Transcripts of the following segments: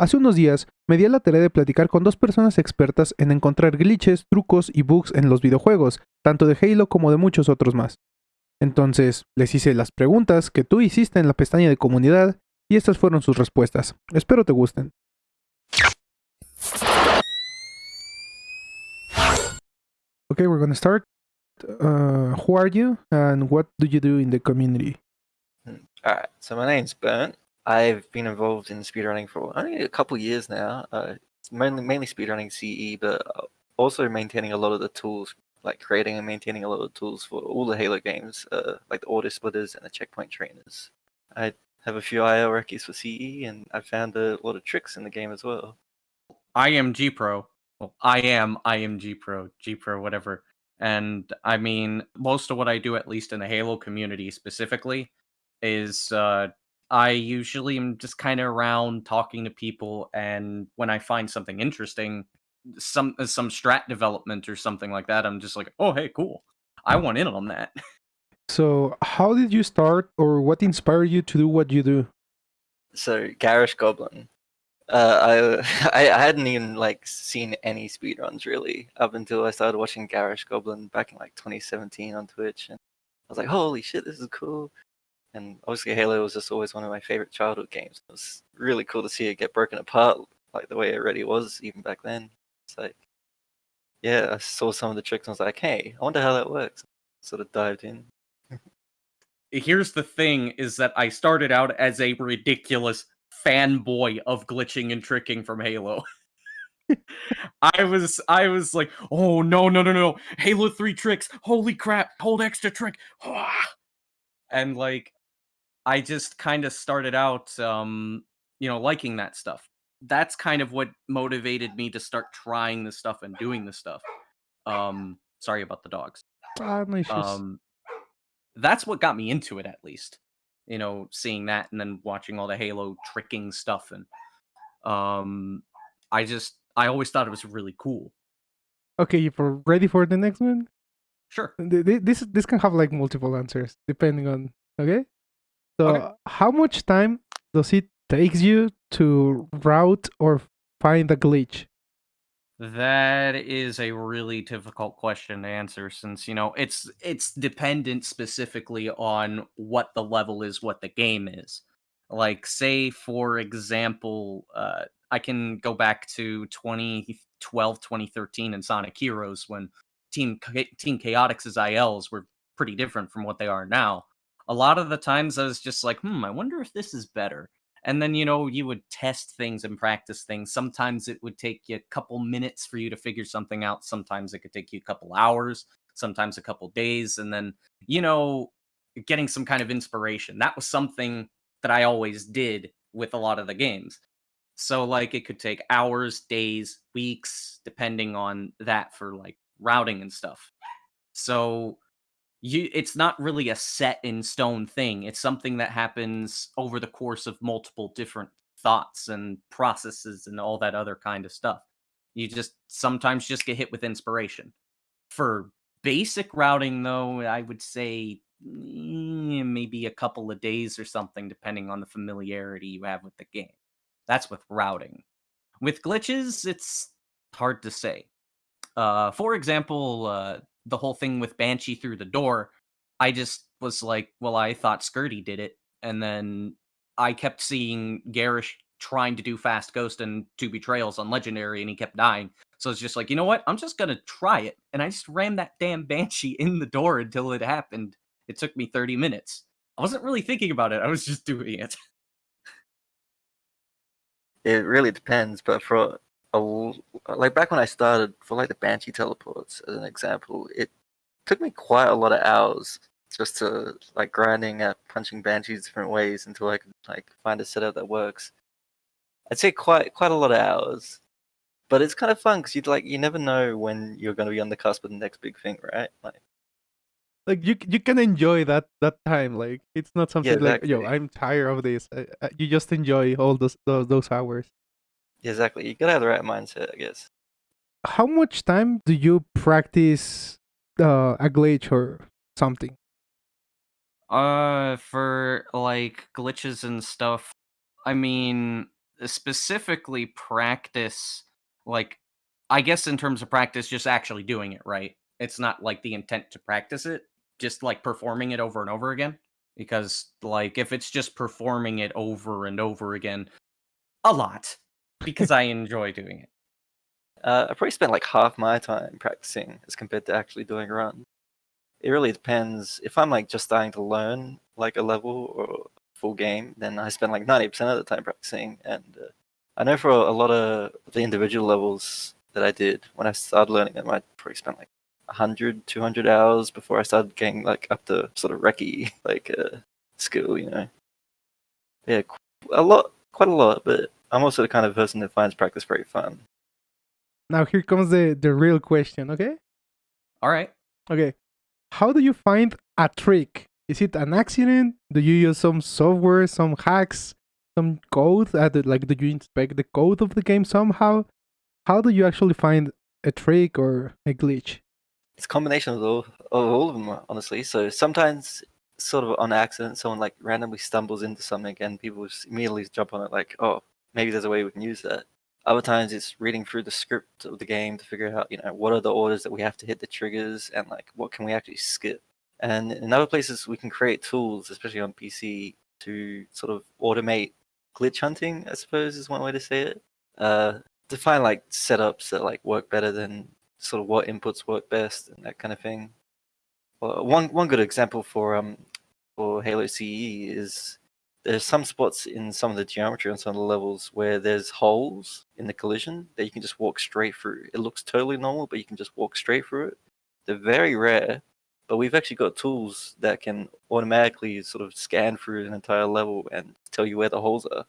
Hace unos días me di a la tarea de platicar con dos personas expertas en encontrar glitches, trucos y bugs en los videojuegos, tanto de Halo como de muchos otros más. Entonces, les hice las preguntas que tú hiciste en la pestaña de comunidad y estas fueron sus respuestas. Espero te gusten. Okay, we're gonna start. Uh, who are you and what do you do in the community? Alright, so my name's Burnt. I've been involved in speedrunning for only a couple years now. Uh, mainly mainly speedrunning CE, but also maintaining a lot of the tools, like creating and maintaining a lot of the tools for all the Halo games, uh, like the auto splitters and the checkpoint trainers. I have a few IL recce's for CE, and I found a lot of tricks in the game as well. I am G Pro. Well, I am I am G Pro, G Pro, whatever. And I mean, most of what I do, at least in the Halo community specifically, is uh, I usually am just kind of around talking to people, and when I find something interesting, some uh, some strat development or something like that, I'm just like, oh hey, cool, I want in on that. So, how did you start, or what inspired you to do what you do? So Garish Goblin. Uh, I, I hadn't even like seen any speedruns really up until I started watching Garish Goblin back in like 2017 on Twitch, and I was like, holy shit, this is cool. And obviously, Halo was just always one of my favorite childhood games. It was really cool to see it get broken apart like the way it already was even back then. It's like, yeah, I saw some of the tricks and I was like, hey, I wonder how that works. Sort of dived in. Here's the thing: is that I started out as a ridiculous fanboy of glitching and tricking from Halo. I was I was like, oh no no no no Halo 3 tricks, holy crap, hold extra trick. And like I just kind of started out, um, you know, liking that stuff. That's kind of what motivated me to start trying this stuff and doing this stuff. Um, sorry about the dogs. Um, that's what got me into it, at least. You know, seeing that and then watching all the Halo tricking stuff, and um, I just I always thought it was really cool. Okay, you for ready for the next one? Sure. This this can have like multiple answers depending on okay. So, Okay. how much time does it takes you to route or find a glitch? That is a really difficult question to answer since, you know, it's it's dependent specifically on what the level is, what the game is. Like say for example, uh I can go back to 2012, 2013 in Sonic Heroes when Team Team Chaotix's ILs were pretty different from what they are now. A lot of the times I was just like, "Hmm, I wonder if this is better." and then you know you would test things and practice things. Sometimes it would take you a couple minutes for you to figure something out. Sometimes it could take you a couple hours sometimes a couple days and then you know getting some kind of inspiration. That was something that i always did with a lot of the games. So like it could take hours days weeks depending on that for like routing and stuff. So you it's not really a set in stone thing it's something that happens over the course of multiple different thoughts and processes and all that other kind of stuff. You just sometimes just get hit with inspiration. For basic routing though i would say mm, maybe a couple of days or something depending on the familiarity you have with the game. That's with routing. With glitches it's hard to say. Uh for example uh the whole thing with Banshee through the door, I just was like, well, I thought Skirty did it, and then I kept seeing Garish trying to do fast ghost and two betrayals on legendary, and he kept dying. So it's just like, you know what? I'm just gonna try it, and I just rammed that damn Banshee in the door until it happened. It took me 30 minutes. I wasn't really thinking about it. I was just doing it. It really depends, but for a like back when I started for like the Banshee teleports as an example, it took me quite a lot of hours just to like grinding at punching Banshees different ways until I could like find a setup that works. I'd say quite quite a lot of hours, but it's kind of fun because you'd like you never know when you're going to be on the cusp of the next big thing, right? Like Like you you can enjoy that that time. Like it's not something like yo. I'm tired of this. I, I, you just enjoy all those those those hours. Exactly, you gotta have the right mindset, I guess. How much time do you practice uh, a glitch or something? Uh, for like glitches and stuff, I mean, specifically practice like I guess in terms of practice just actually doing it, right? It's not like the intent to practice it, just like performing it over and over again because like if it's just performing it over and over again a lot because I enjoy doing it. Uh, I probably spend like half my time practicing as compared to actually doing runs. It really depends. If I'm like just starting to learn like a level or full game, then I spend like 90% of the time practicing. And uh, I know for a lot of the individual levels that I did when I started learning them, I probably spent like 100, 200 hours before I started getting like up to sort of recce like uh, skill, you know. Yeah, a lot, quite a lot, but I'm also the kind of person that finds practice very fun. Now here comes the the real question, okay? All right. Okay. How do you find a trick? Is it an accident? Do you use some software, some hacks, some code? Uh, like, do you inspect the code of the game somehow? How do you actually find a trick or a glitch? It's a combination of all, of all of them, honestly. So sometimes, sort of on accident, someone like randomly stumbles into something and people just immediately jump on it, like, oh, maybe there's a way we can use that. Other times it's reading through the script of the game to figure out, you know, what are the orders that we have to hit the triggers and like what can we actually skip. And in other places we can create tools, especially on PC, to sort of automate glitch hunting, I suppose is one way to say it. Uh, to find like setups that like work better than sort of what inputs work best and that kind of thing. Well, one one good example for um for Halo CE is there's some spots in some of the geometry on some of the levels where there's holes in the collision that you can just walk straight through. It looks totally normal, but you can just walk straight through it. They're very rare, but we've actually got tools that can automatically sort of scan through an entire level and tell you where the holes are.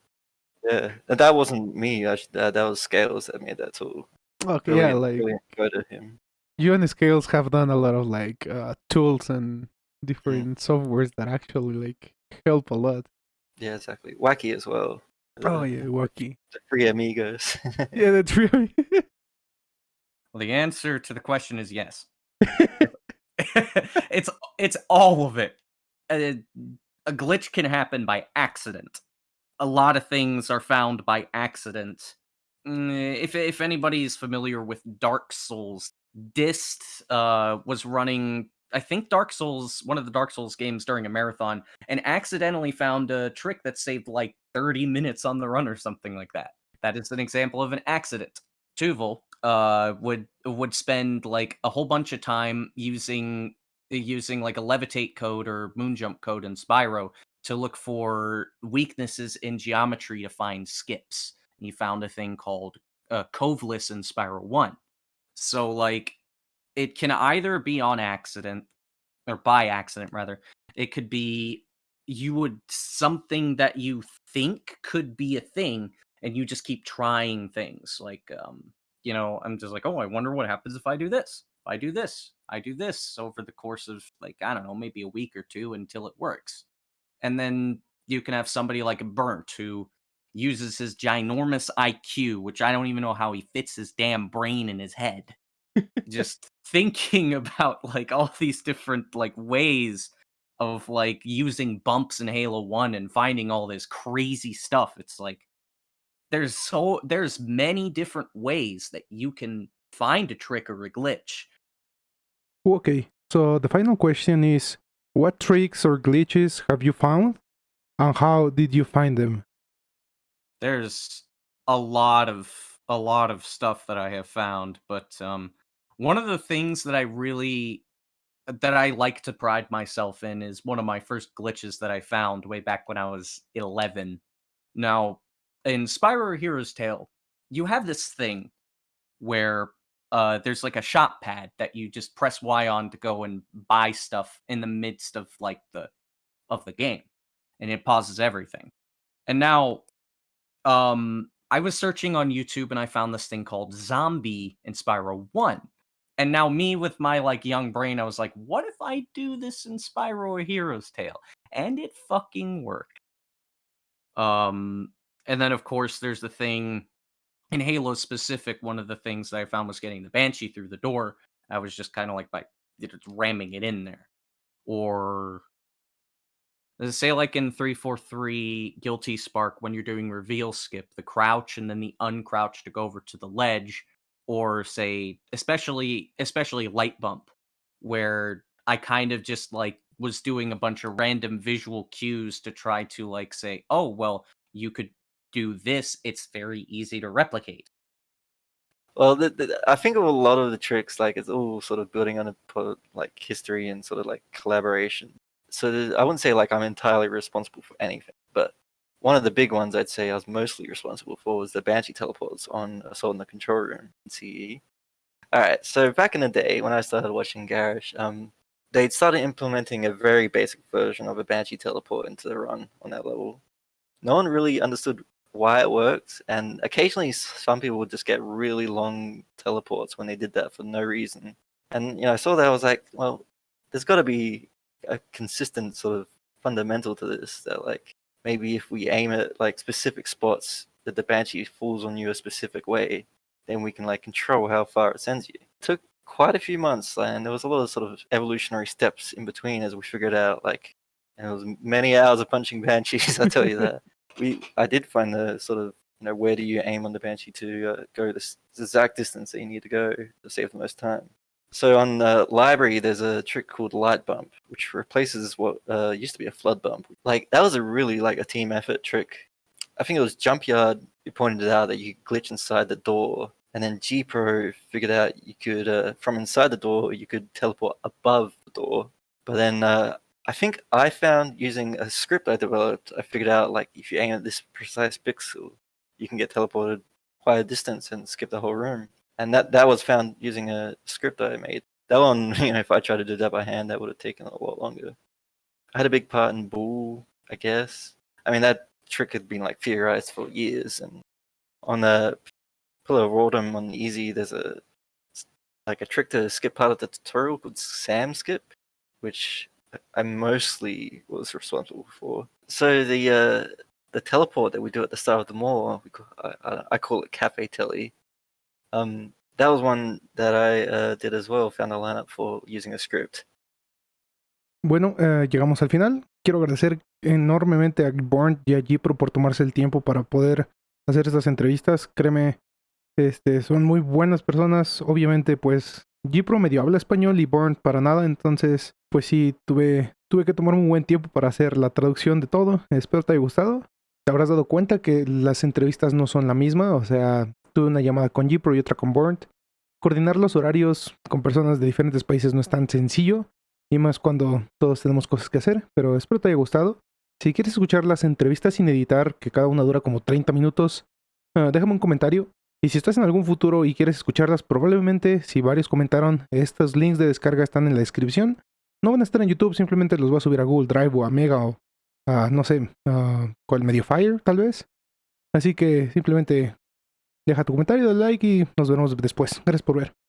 Yeah, and that wasn't me. Actually, that, that was Scales that made that tool. Okay, Really, yeah, like really him. you and Scales have done a lot of like uh, tools and Mm. different softwares that actually like help a lot. Yeah, exactly. Wacky as well. Oh Uh, yeah, wacky. The free amigos. Yeah, that's really. Well, the answer to the question is yes. it's it's all of it. A, a glitch can happen by accident. A lot of things are found by accident. Mm, If anybody is familiar with Dark Souls, Dist uh, was running. I think Dark Souls, one of the Dark Souls games during a marathon, and accidentally found a trick that saved like 30 minutes on the run or something like that. That is an example of an accident. Tuval uh, would would spend like a whole bunch of time using using like a levitate code or moon jump code in Spyro to look for weaknesses in geometry to find skips. And he found a thing called uh, Coveless in Spyro 1. So like it can either be on accident or by accident rather. It could be you would something that you think could be a thing and you just keep trying things like um you know i'm just like oh i wonder what happens if i do this i do this i do this over the course of like i don't know maybe a week or two until it works and then you can have somebody like burnt who uses his ginormous iq which i don't even know how he fits his damn brain in his head just thinking about like all these different like ways of like using bumps in Halo 1 and finding all this crazy stuff. It's like there's so there's many different ways that you can find a trick or a glitch. Okay, so the final question is what tricks or glitches have you found and how did you find them? There's a lot of a lot of stuff that I have found, but um one of the things that I really that I like to pride myself in is one of my first glitches that I found way back when I was 11. Now, in Spyro Hero's Tail, you have this thing where uh, there's like a shop pad that you just press Y on to go and buy stuff in the midst of like the of the game, and it pauses everything. And now, um, I was searching on YouTube and I found this thing called Zombie in Spyro One. And now me with my like young brain, I was like, what if I do this in Spyro a Hero's Tail? And it fucking worked. Um, and then of course there's the thing in Halo specific, one of the things that I found was getting the Banshee through the door. I was just kind of like by ramming it in there. Or Uh, Say like in 343 Guilty Spark when you're doing reveal skip, the crouch and then the uncrouch to go over to the ledge, or say especially especially light bump, where I kind of just like was doing a bunch of random visual cues to try to like say, oh well, you could do this, it's very easy to replicate. Well, the, the, I think of a lot of the tricks, like it's all sort of building on a like history and sort of like collaboration. So I wouldn't say like I'm entirely responsible for anything, one of the big ones I'd say I was mostly responsible for was the Banshee teleports on Assault in the Control Room in CE. All right, so back in the day when I started watching Garish, um, they'd started implementing a very basic version of a Banshee teleport into the run on that level. No one really understood why it worked, and occasionally some people would just get really long teleports when they did that for no reason. And you know, I saw that I was like, well, there's got to be a consistent sort of fundamental to this that like maybe if we aim at like specific spots that the banshee falls on you a specific way, then we can like control how far it sends you. It took quite a few months, and there was a lot of sort of evolutionary steps in between as we figured out like. And it was many hours of punching banshees. I tell you that we I did find the sort of you know where do you aim on the banshee to uh, go this the exact distance that you need to go to save the most time. So on the library, there's a trick called light bump, which replaces what uh, used to be a flood bump. Like that was a really like a team effort trick. I think it was Jump Yard who pointed out that you glitch inside the door, and then G Pro figured out you could uh, from inside the door you could teleport above the door. But then uh, I think I found using a script I developed, I figured out like if you aim at this precise pixel, you can get teleported quite a distance and skip the whole room. And that that was found using a script that I made. That one, you know, if I tried to do that by hand, that would have taken a lot longer. I had a big part in Bull, I guess. I mean, that trick had been like theorized for years. And on the Pillar of Autumn on Easy, there's a like a trick to skip part of the tutorial called Sam Skip, which I mostly was responsible for. So the uh, the teleport that we do at the start of the Maw, we call, I, I call it Cafe Telly. Um, that was one that I uh, did as well. Found a lineup for using a script. Bueno, eh, llegamos al final. Quiero agradecer enormemente a Born y a Gipro por tomarse el tiempo para poder hacer estas entrevistas. Créeme, este, son muy buenas personas. Obviamente, pues Gipro medio habla español y Born para nada. Entonces, pues sí, tuve, tuve que tomar un buen tiempo para hacer la traducción de todo. Espero te haya gustado. Te habrás dado cuenta que las entrevistas no son la misma. O sea, tuve una llamada con Gipro y otra con Born. Coordinar los horarios con personas de diferentes países no es tan sencillo. Y más cuando todos tenemos cosas que hacer, pero espero te haya gustado. Si quieres escuchar las entrevistas sin editar, que cada una dura como 30 minutos, uh, déjame un comentario. Y si estás en algún futuro y quieres escucharlas, probablemente, si varios comentaron, estos links de descarga están en la descripción. No van a estar en YouTube, simplemente los voy a subir a Google Drive o a Mega o a, no sé, uh, cuál Mediafire, tal vez. Así que simplemente deja tu comentario, dale like y nos vemos después. Gracias por ver.